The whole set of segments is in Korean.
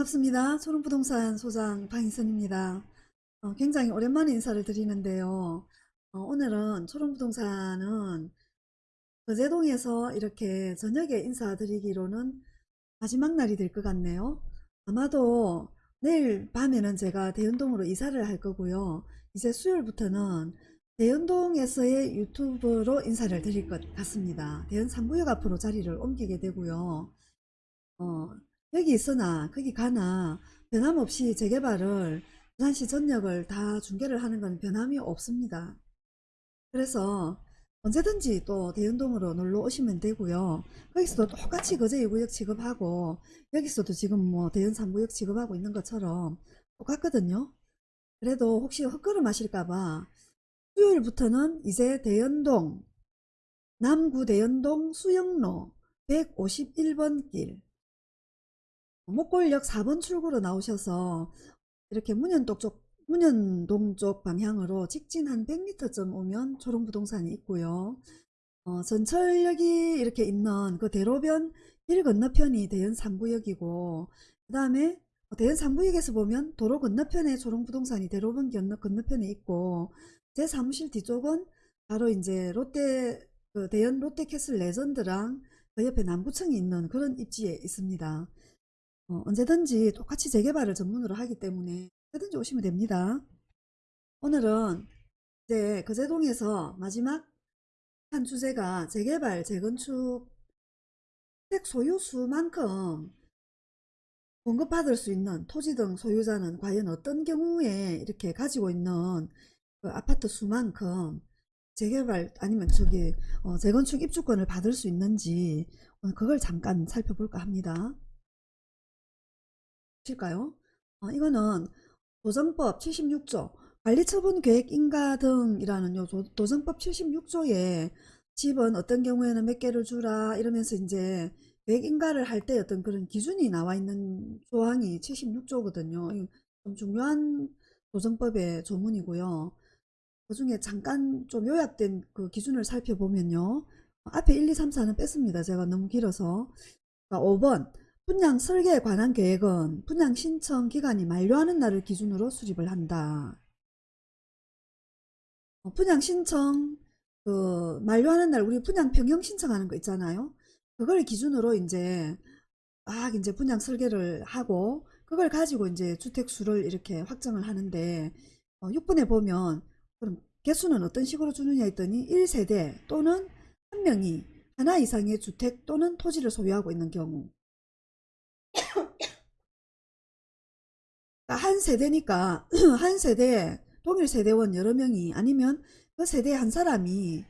반갑습니다. 초롱부동산 소장 방희선입니다. 어, 굉장히 오랜만에 인사를 드리는데요. 어, 오늘은 초롱부동산은 거제동에서 이렇게 저녁에 인사드리기로는 마지막 날이 될 것 같네요. 아마도 내일 밤에는 제가 대연동으로 이사를 할 거고요. 이제 수요일부터는 대연동에서의 유튜브로 인사를 드릴 것 같습니다. 대연 3구역 앞으로 자리를 옮기게 되고요. 어, 여기 있으나 거기 가나 변함없이 재개발을 부산시 전역을 다 중개를 하는 건 변함이 없습니다. 그래서 언제든지 또 대연동으로 놀러 오시면 되고요. 거기서도 똑같이 거제 2구역 취급하고 여기서도 지금 뭐 대연 3구역 취급하고 있는 것처럼 똑같거든요. 그래도 혹시 헛걸음 하실까봐 수요일부터는 이제 대연동 남구 대연동 수영로 151번 길 목골역 4번 출구로 나오셔서 이렇게 문현동 쪽, 문현동 쪽 방향으로 직진 한 100m쯤 오면 초롱부동산이 있고요. 어, 전철역이 이렇게 있는 그 대로변 길 건너편이 대연 3구역이고 그 다음에 대연 3구역에서 보면 도로 건너편에 초롱부동산이 대로변 건너, 건너편에 있고 제 사무실 뒤쪽은 바로 이제 롯데 그 대연 롯데캐슬 레전드랑 그 옆에 남구청이 있는 그런 입지에 있습니다. 어, 언제든지 똑같이 재개발을 전문으로 하기 때문에 언제든지 오시면 됩니다. 오늘은 이제 거제동에서 마지막 한 주제가 재개발, 재건축 주택 소유수만큼 공급받을 수 있는 토지 등 소유자는 과연 어떤 경우에 이렇게 가지고 있는 그 아파트 수만큼 재개발 아니면 저기 어, 재건축 입주권을 받을 수 있는지 오늘 그걸 잠깐 살펴볼까 합니다. 실까요? 어, 이거는 도정법 76조 관리처분 계획 인가 등이라는 요 도- 도정법 76조에 집은 어떤 경우에는 몇 개를 주라 이러면서 이제 계획 인가를 할 때 어떤 그런 기준이 나와 있는 조항이 76조거든요. 좀 중요한 도정법의 조문이고요. 그 중에 잠깐 좀 요약된 그 기준을 살펴보면요. 앞에 1, 2, 3, 4는 뺐습니다. 제가 너무 길어서. 그러니까 5번 분양 설계에 관한 계획은 분양 신청 기간이 만료하는 날을 기준으로 수립을 한다. 어, 분양 신청 그 만료하는 날 우리 분양 평형 신청하는 거 있잖아요. 그걸 기준으로 이제 막 이제 분양 설계를 하고 그걸 가지고 이제 주택 수를 이렇게 확정을 하는데 어, 6번에 보면 그럼 개수는 어떤 식으로 주느냐 했더니 1세대 또는 한 명이 하나 이상의 주택 또는 토지를 소유하고 있는 경우 한 세대니까 한 세대 동일 세대원 여러 명이 아니면 그 세대 한 사람이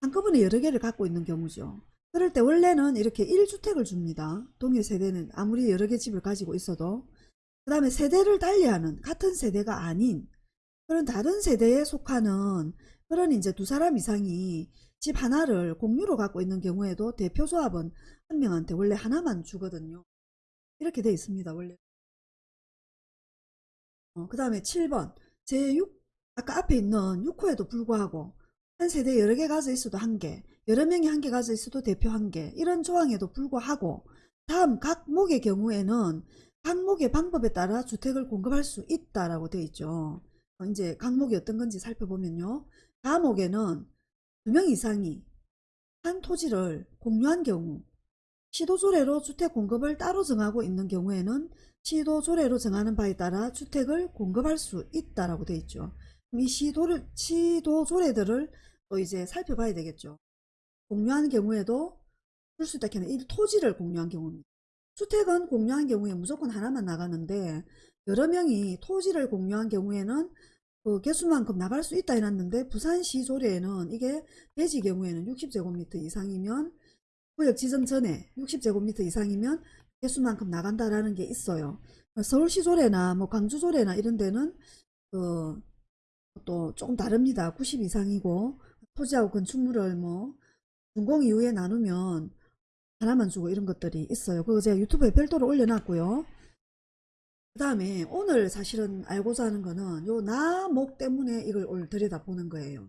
한꺼번에 여러 개를 갖고 있는 경우죠. 그럴 때 원래는 이렇게 1주택을 줍니다. 동일 세대는 아무리 여러 개 집을 가지고 있어도 그 다음에 세대를 달리하는 같은 세대가 아닌 그런 다른 세대에 속하는 그런 이제 두 사람 이상이 집 하나를 공유로 갖고 있는 경우에도 대표 조합은 한 명한테 원래 하나만 주거든요. 이렇게 돼 있습니다. 원래. 어, 그 다음에 7번 제6 아까 앞에 있는 6호에도 불구하고 한 세대 여러 개 가져 있어도 한 개, 여러 명이 한 개 가져 있어도 대표 한 개, 이런 조항에도 불구하고 다음 각 목의 경우에는 각 목의 방법에 따라 주택을 공급할 수 있다라고 되어 있죠. 어, 이제 각 목이 어떤 건지 살펴보면요. 가목에는 두 명 이상이 한 토지를 공유한 경우 시도조례로 주택 공급을 따로 정하고 있는 경우에는 시도조례로 정하는 바에 따라 주택을 공급할 수 있다라고 되어 있죠. 이 시도를, 시도조례들을 또 이제 살펴봐야 되겠죠. 공유한 경우에도 줄수 있다 캐는 이 토지를 공유한 경우입니다. 주택은 공유한 경우에 무조건 하나만 나가는데 여러 명이 토지를 공유한 경우에는 그 개수만큼 나갈 수 있다 해놨는데 부산시 조례에는 이게 대지 경우에는 60제곱미터 이상이면 구역 지정 전에 60제곱미터 이상이면 개수만큼 나간다라는 게 있어요. 서울시 조례나 뭐 광주 조례나 이런 데는 그또 조금 다릅니다. 90 이상이고 토지하고 건축물을 뭐 준공 이후에 나누면 하나만 주고 이런 것들이 있어요. 그거 제가 유튜브에 별도로 올려놨고요. 그 다음에 오늘 사실은 알고자 하는 거는 요 나 목 때문에 이걸 오늘 들여다보는 거예요.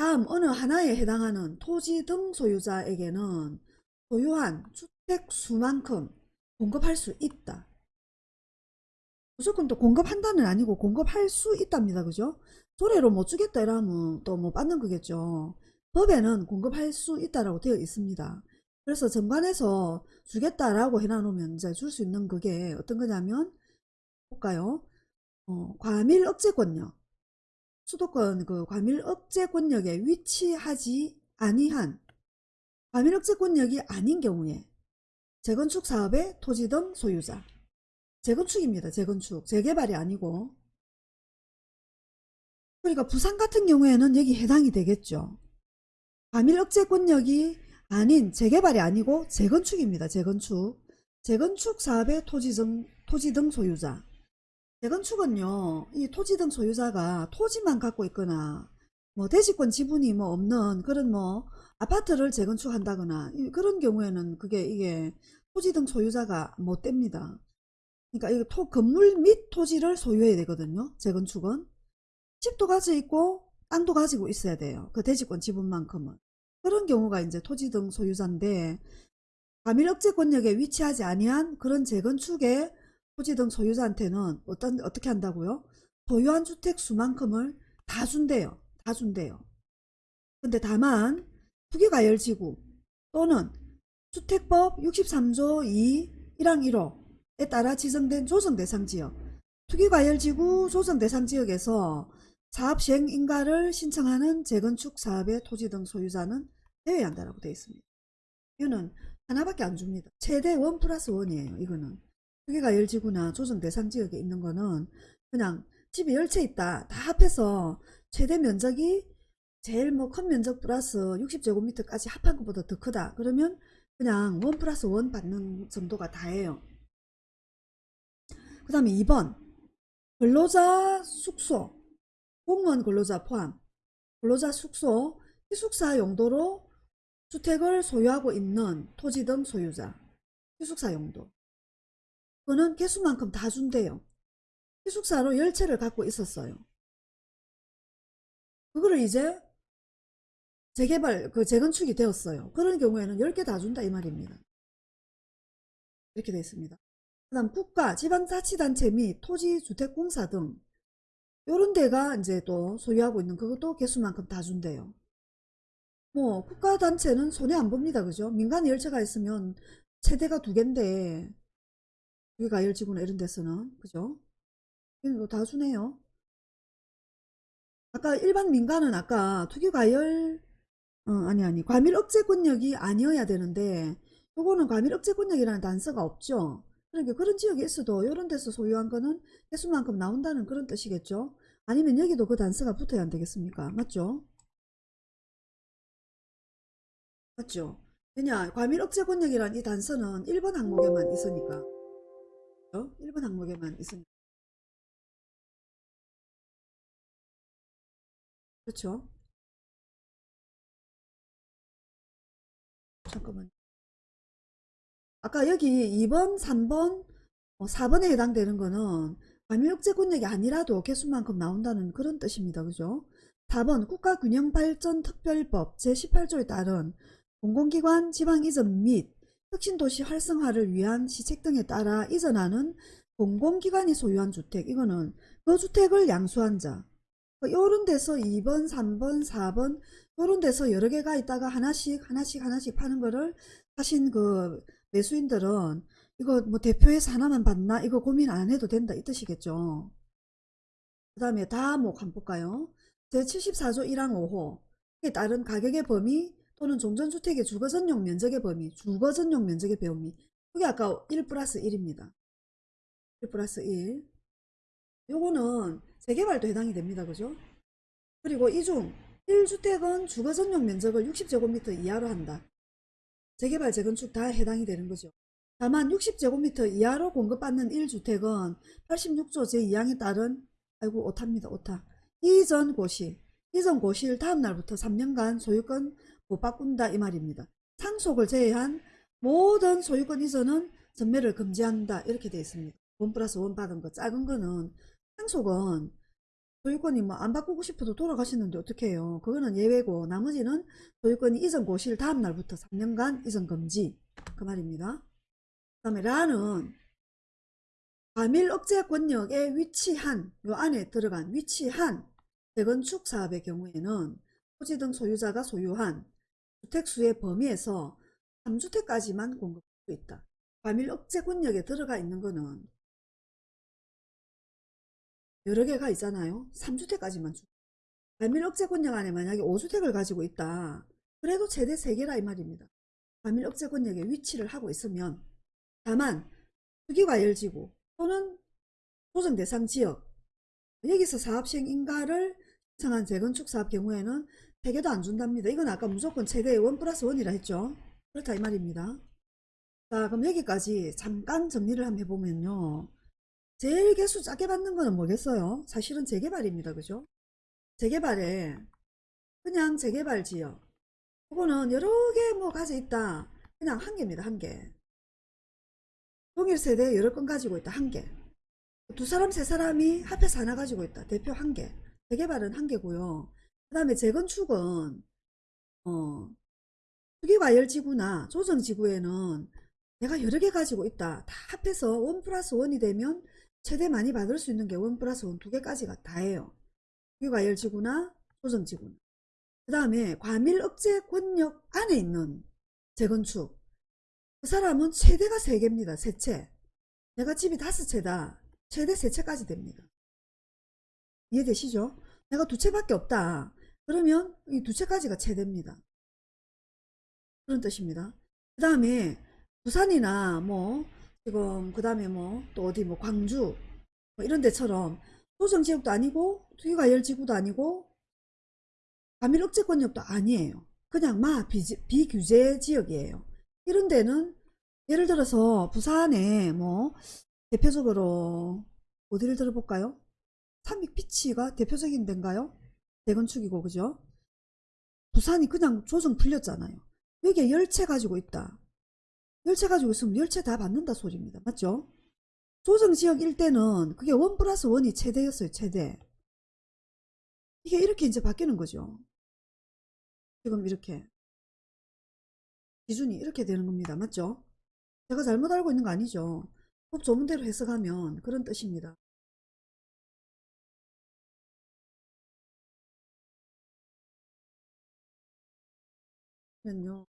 다음 어느 하나에 해당하는 토지 등 소유자에게는 소유한 주택 수만큼 공급할 수 있다. 무조건 또 공급한다는 아니고 공급할 수 있답니다. 그죠? 조례로 못 주겠다 이러면 또못 받는 거겠죠. 법에는 공급할 수 있다라고 되어 있습니다. 그래서 정관에서 주겠다라고 해놔놓으면 이제 줄 수 있는 그게 어떤 거냐면 볼까요? 어, 과밀 억제권력. 수도권 그 과밀 억제권력에 위치하지 아니한 과밀 억제권력이 아닌 경우에 재건축 사업의 토지 등 소유자 재건축입니다. 재건축 재개발이 아니고 그러니까 부산 같은 경우에는 여기 해당이 되겠죠. 과밀 억제권력이 아닌 재개발이 아니고 재건축입니다. 재건축 재건축 사업의 토지 등, 토지 등 소유자 재건축은요 이 토지 등 소유자가 토지만 갖고 있거나 뭐 대지권 지분이 뭐 없는 그런 뭐 아파트를 재건축한다거나 이- 그런 경우에는 그게 이게 토지 등 소유자가 못 됩니다. 그러니까 이 토, 건물 및 토지를 소유해야 되거든요. 재건축은 집도 가지고 있고 땅도 가지고 있어야 돼요. 그 대지권 지분만큼은 그런 경우가 이제 토지 등 소유자인데 과밀 억제 권역에 위치하지 아니한 그런 재건축의 토지 등 소유자한테는 어떤 어떻게 한다고요? 소유한 주택 수만큼을 다 준대요. 다 준대요. 근데 다만 투기가열지구 또는 주택법 63조 2 1항 1호에 따라 지정된 조정대상지역 투기과열지구 조정대상지역에서 사업 시행 인가를 신청하는 재건축 사업의 토지 등 소유자는 제외한다라고 되어 있습니다. 이거는 하나밖에 안 줍니다. 최대 원 플러스 원이에요. 이거는 투기과열지구나 조정 대상 지역에 있는 거는 그냥 집이 열채 있다. 다 합해서 최대 면적이 제일 뭐 큰 면적 플러스 60제곱미터까지 합한 것보다 더 크다. 그러면 그냥 원 플러스 원 받는 정도가 다예요. 그 다음에 2번 근로자 숙소 공무원 근로자 포함 근로자 숙소 기숙사 용도로 주택을 소유하고 있는 토지 등 소유자 기숙사 용도 그거는 개수만큼 다 준대요. 기숙사로 열채를 갖고 있었어요. 그거를 이제 재개발, 그 재건축이 되었어요. 그런 경우에는 10개 다 준다 이 말입니다. 이렇게 되어 있습니다. 그 다음 국가, 지방자치단체 및 토지주택공사 등 요런 데가 이제 또 소유하고 있는 그것도 개수만큼 다 준대요. 뭐 국가단체는 손해 안 봅니다. 그죠? 민간 열차가 있으면 최대가 두 개인데 여기가 열지구나 이런 데서는 그죠? 이거 다 주네요. 아까 일반 민간은 아까 투기과열 어, 아니 아니 과밀 억제 권역이 아니어야 되는데 요거는 과밀 억제 권역이라는 단서가 없죠. 그러니까 그런 지역에 있어도 이런 데서 소유한 거는 개수만큼 나온다는 그런 뜻이겠죠. 아니면 여기도 그 단서가 붙어야 안 되겠습니까? 맞죠? 맞죠? 왜냐 과밀 억제 권역이라는 이 단서는 1번 항목에만 있으니까 어? 1번 항목에만 있으니까 그렇죠? 잠깐만. 아까 여기 2번, 3번, 4번에 해당되는 거는 과밀억제 권역이 아니라도 개수만큼 나온다는 그런 뜻입니다. 그죠? 4번 국가균형발전특별법 제18조에 따른 공공기관 지방 이전 및 혁신도시 활성화를 위한 시책 등에 따라 이전하는 공공기관이 소유한 주택 이거는 그 주택을 양수한 자 요런 데서 2번, 3번, 4번 요런 데서 여러 개가 있다가 하나씩 하나씩 하나씩 파는 거를 하신 그 매수인들은 이거 뭐 대표에서 하나만 받나 이거 고민 안 해도 된다 이 뜻이겠죠. 그 다음에 다목 한번 볼까요? 제74조 1항 5호에 따른 가격의 범위 또는 종전주택의 주거전용 면적의 범위 주거전용 면적의 범위 그게 아까 1 플러스 1입니다. 1 플러스 1 요거는 재개발도 해당이 됩니다. 그죠? 그리고 이 중 1주택은 주거전용 면적을 60제곱미터 이하로 한다. 재개발, 재건축 다 해당이 되는 거죠. 다만 60제곱미터 이하로 공급받는 1주택은 86조 제2항에 따른 아이고 오타입니다. 오타. 이전 고시 이전 고시일 다음 날부터 3년간 소유권 못 바꾼다 이 말입니다. 상속을 제외한 모든 소유권 이전은 전매를 금지한다 이렇게 되어 있습니다. 원 플러스 원 받은 거 작은 거는 상속은 소유권이 뭐 안 바꾸고 싶어도 돌아가시는데 어떻게 해요? 그거는 예외고 나머지는 소유권이 이전 고시일 다음 날부터 3년간 이전 금지 그 말입니다. 다음에 라는 과밀 억제 권역에 위치한 요 안에 들어간 위치한 재건축 사업의 경우에는 토지 등 소유자가 소유한 주택수의 범위에서 3주택까지만 공급할 수 있다. 과밀 억제 권역에 들어가 있는 거는 여러 개가 있잖아요. 3주택까지만 주. 과밀 억제 권역 안에 만약에 5주택을 가지고 있다. 그래도 최대 3개라 이 말입니다. 과밀 억제 권역에 위치를 하고 있으면 다만 투기과열지구 또는 조정 대상 지역 여기서 사업 시행 인가를 신청한 재건축 사업 경우에는 3개도 안 준답니다. 이건 아까 무조건 최대 1 플러스 1이라 했죠. 그렇다 이 말입니다. 자 그럼 여기까지 잠깐 정리를 한번 해보면요. 제일 개수 작게 받는 거는 뭐겠어요? 사실은 재개발입니다. 그죠? 재개발에 그냥 재개발 지역 이거는 여러 개 뭐 가져 있다. 그냥 한 개입니다. 한 개. 동일 세대 여러 건 가지고 있다. 한 개. 두 사람 세 사람이 합해서 하나 가지고 있다. 대표 한 개. 재개발은 한 개고요. 그 다음에 재건축은 어 투기과열지구나 조정지구에는 내가 여러 개 가지고 있다. 다 합해서 원 플러스 원이 되면 최대 많이 받을 수 있는 게 원 플러스 원 두 개까지가 다예요. 투기과열지구나 조정지구나. 그 다음에 과밀 억제 권역 안에 있는 재건축 그 사람은 최대가 세 개입니다. 세 채. 내가 집이 다섯 채다. 최대 세 채까지 됩니다. 이해되시죠? 내가 두 채밖에 없다. 그러면 이 두 채까지가 최대입니다. 그런 뜻입니다. 그 다음에 부산이나 뭐 지금 그 다음에 뭐 또 어디 뭐 광주 뭐 이런 데처럼 소정지역도 아니고 투기과열지구도 아니고 과밀 억제 권역도 아니에요. 그냥 마 비규제 지역이에요. 이런 데는 예를 들어서 부산에 뭐 대표적으로 어디를 들어볼까요? 삼익피치가 대표적인 데인가요? 대건축이고 그죠? 부산이 그냥 조정 풀렸잖아요. 여기에 열채 가지고 있다. 열채 가지고 있으면 열채 다 받는다 소리입니다. 맞죠? 조정지역 일대는 그게 원 플러스 원이 최대였어요. 최대. 이게 이렇게 이제 바뀌는 거죠. 지금 이렇게 기준이 이렇게 되는 겁니다. 맞죠? 제가 잘못 알고 있는 거 아니죠? 법 조문대로 해석하면 그런 뜻입니다. 면요.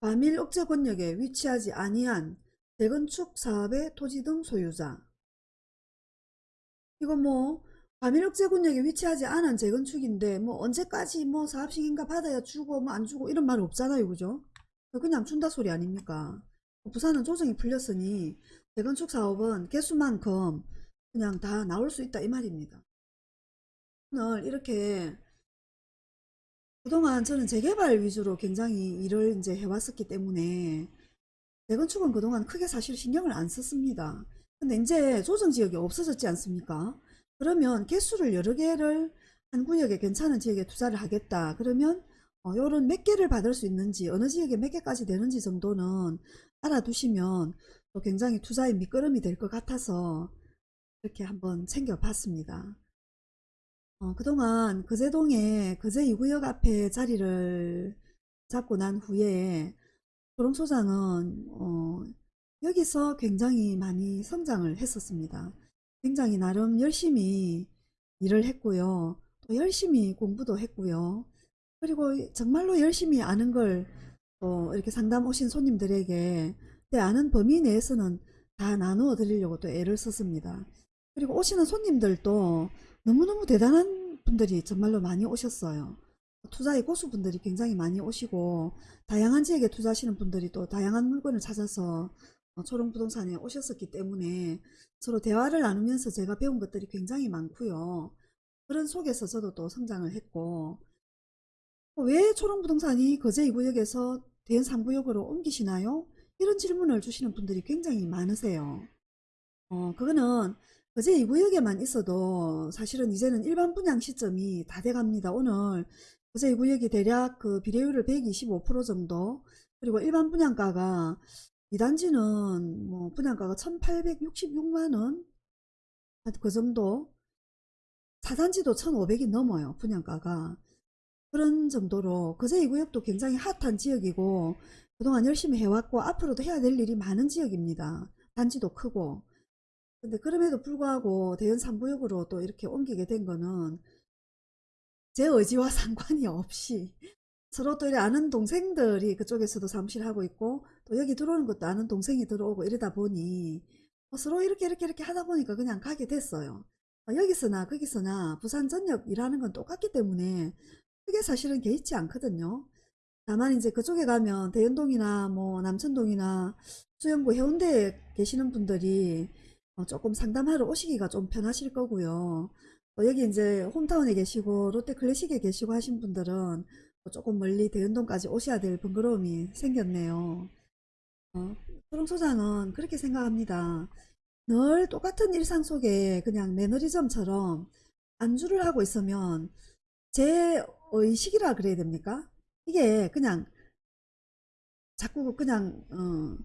과밀 억제 권역에 위치하지 아니한 재건축 사업의 토지 등 소유자. 이거 뭐 과밀 억제 권역에 위치하지 않은 재건축인데 뭐 언제까지 뭐 사업 시행인가 받아야 주고 뭐 안 주고 이런 말 없잖아요. 그죠? 그냥 준다 소리 아닙니까? 부산은 조정이 풀렸으니 재건축 사업은 개수만큼 그냥 다 나올 수 있다 이 말입니다. 오늘 이렇게 그동안 저는 재개발 위주로 굉장히 일을 이제 해왔었기 때문에 재건축은 그동안 크게 사실 신경을 안 썼습니다. 근데 이제 조정지역이 없어졌지 않습니까? 그러면 개수를 여러 개를 한 구역에 괜찮은 지역에 투자를 하겠다. 그러면 어, 요런 몇 개를 받을 수 있는지 어느 지역에 몇 개까지 되는지 정도는 알아두시면 또 굉장히 투자의 밑거름이 될 것 같아서 이렇게 한번 챙겨봤습니다. 어, 그동안 거제동에 거제 2구역 앞에 자리를 잡고 난 후에 초롱소장은 어, 여기서 굉장히 많이 성장을 했었습니다. 굉장히 나름 열심히 일을 했고요. 또 열심히 공부도 했고요. 그리고 정말로 열심히 아는 걸 또 이렇게 상담 오신 손님들에게 내 아는 범위 내에서는 다 나누어 드리려고 또 애를 썼습니다. 그리고 오시는 손님들도 너무너무 대단한 분들이 정말로 많이 오셨어요. 투자의 고수분들이 굉장히 많이 오시고 다양한 지역에 투자하시는 분들이 또 다양한 물건을 찾아서 어, 초롱부동산에 오셨었기 때문에 서로 대화를 나누면서 제가 배운 것들이 굉장히 많고요. 그런 속에서 저도 또 성장을 했고 왜 초롱부동산이 거제 2구역에서 대연 3구역으로 옮기시나요? 이런 질문을 주시는 분들이 굉장히 많으세요. 어, 그거는 거제 2구역에만 있어도 사실은 이제는 일반 분양 시점이 다 돼갑니다. 오늘 거제 2구역이 대략 그 비례율을 125% 정도 그리고 일반 분양가가 2단지는 뭐 분양가가 1866만원 그 정도 4단지도 1500이 넘어요 분양가가 그런 정도로 거제 2구역도 굉장히 핫한 지역이고 그동안 열심히 해왔고 앞으로도 해야 될 일이 많은 지역입니다. 단지도 크고 근데 그럼에도 불구하고 대연 3구역으로 또 이렇게 옮기게 된 거는 제 의지와 상관이 없이 서로 또 이래 아는 동생들이 그쪽에서도 사무실 하고 있고 또 여기 들어오는 것도 아는 동생이 들어오고 이러다 보니 뭐 서로 이렇게 이렇게 이렇게 하다 보니까 그냥 가게 됐어요. 어, 여기서나 거기서나 부산 전역 일하는 건 똑같기 때문에 그게 사실은 개의치 않거든요. 다만 이제 그쪽에 가면 대연동이나 뭐 남천동이나 수영구 해운대에 계시는 분들이 어, 조금 상담하러 오시기가 좀 편하실 거고요. 또 여기 이제 홈타운에 계시고 롯데 클래식에 계시고 하신 분들은 또 조금 멀리 대연동까지 오셔야 될 번거로움이 생겼네요. 어, 초롱소장은 그렇게 생각합니다. 늘 똑같은 일상 속에 그냥 매너리즘처럼 안주를 하고 있으면 제 의식이라 그래야 됩니까? 이게 그냥 자꾸 그냥 어,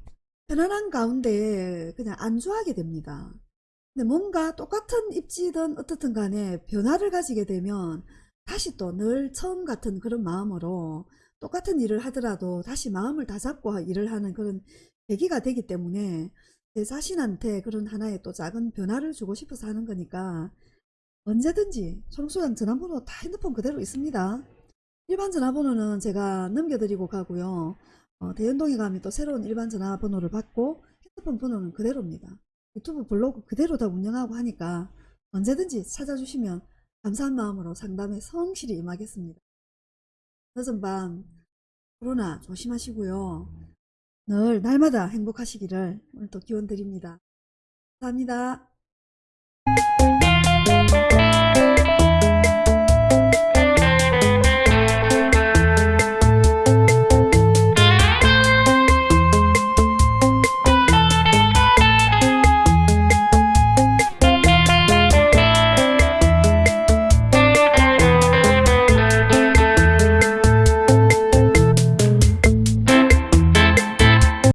편안한 가운데 그냥 안주하게 됩니다. 근데 뭔가 똑같은 입지든 어떻든 간에 변화를 가지게 되면 다시 또 늘 처음 같은 그런 마음으로 똑같은 일을 하더라도 다시 마음을 다잡고 일을 하는 그런 계기가 되기 때문에 제 자신한테 그런 하나의 또 작은 변화를 주고 싶어서 하는 거니까 언제든지 초롱소장 전화번호 다 핸드폰 그대로 있습니다. 일반 전화번호는 제가 넘겨드리고 가고요. 어, 대연동에 가면 또 새로운 일반 전화번호를 받고 핸드폰 번호는 그대로입니다. 유튜브 블로그 그대로 다 운영하고 하니까 언제든지 찾아주시면 감사한 마음으로 상담에 성실히 임하겠습니다. 늦은 밤 코로나 조심하시고요. 늘 날마다 행복하시기를 오늘 또 기원 드립니다. 감사합니다.